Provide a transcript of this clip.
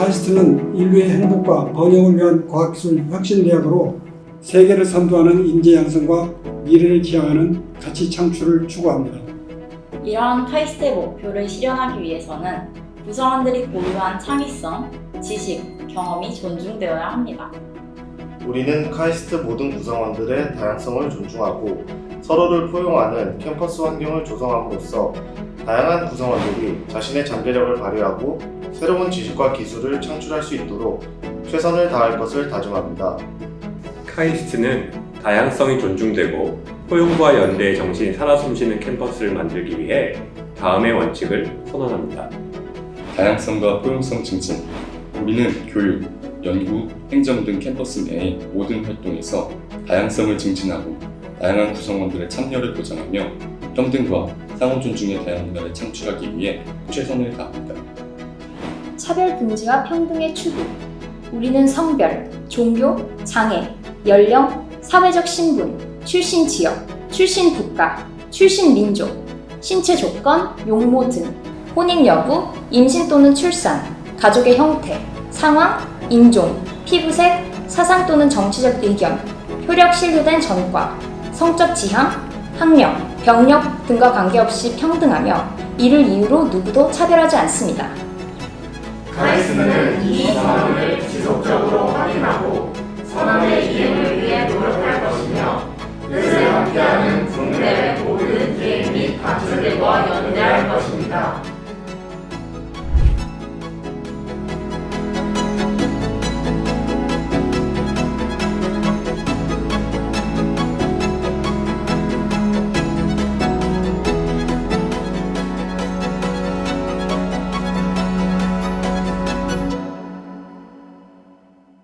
카이스트는 인류의 행복과 번영을 위한 과학기술 혁신대학으로 세계를 선도하는 인재 양성과 미래를 기여하는 가치 창출을 추구합니다. 이러한 카이스트의 목표를 실현하기 위해서는 구성원들이 보유한 창의성, 지식, 경험이 존중되어야 합니다. 우리는 카이스트 모든 구성원들의 다양성을 존중하고 서로를 포용하는 캠퍼스 환경을 조성함으로써 다양한 구성원들이 자신의 잠재력을 발휘하고 새로운 지식과 기술을 창출할 수 있도록 최선을 다할 것을 다짐합니다. 카이스트는 다양성이 존중되고 포용과 연대의 정신이 살아 숨쉬는 캠퍼스를 만들기 위해 다음의 원칙을 선언합니다. 다양성과 포용성 증진 우리는 교육, 연구, 행정 등 캠퍼스 내의 모든 활동에서 다양성을 증진하고 다양한 구성원들의 참여를 보장하며 평등과 상호 존중의 다양 문화를 창출하기 위해 최선을 다합니다. 차별 금지와 평등의 추구. 우리는 성별, 종교, 장애, 연령, 사회적 신분, 출신 지역, 출신 국가, 출신 민족, 신체 조건, 용모 등 혼인 여부, 임신 또는 출산, 가족의 형태, 상황, 인종, 피부색, 사상 또는 정치적 의견, 효력 신뢰된 전과, 성적 지향, 학력, 병력 등과 관계없이 평등하며 이를 이유로 누구도 차별하지 않습니다. 카이스트는 이 선언을 지속적으로 확인하고